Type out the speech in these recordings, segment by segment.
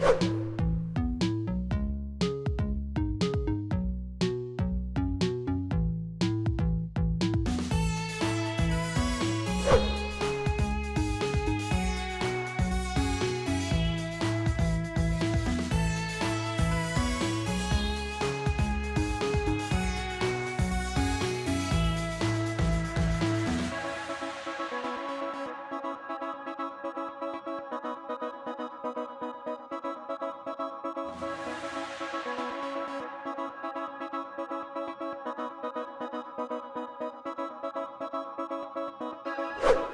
you Bye.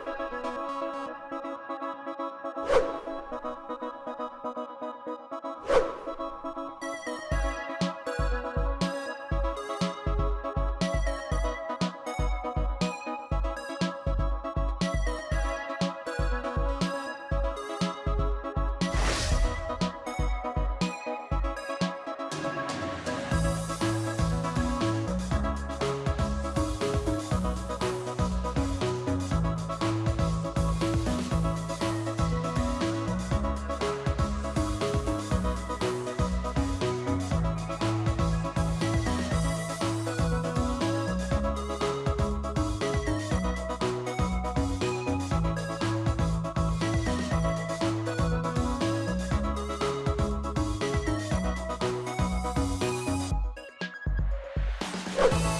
You.